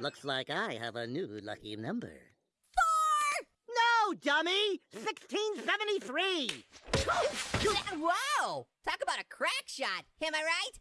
Looks like I have a new lucky number. Four! No, dummy! 1673! Whoa! Talk about a crack shot. Am I right?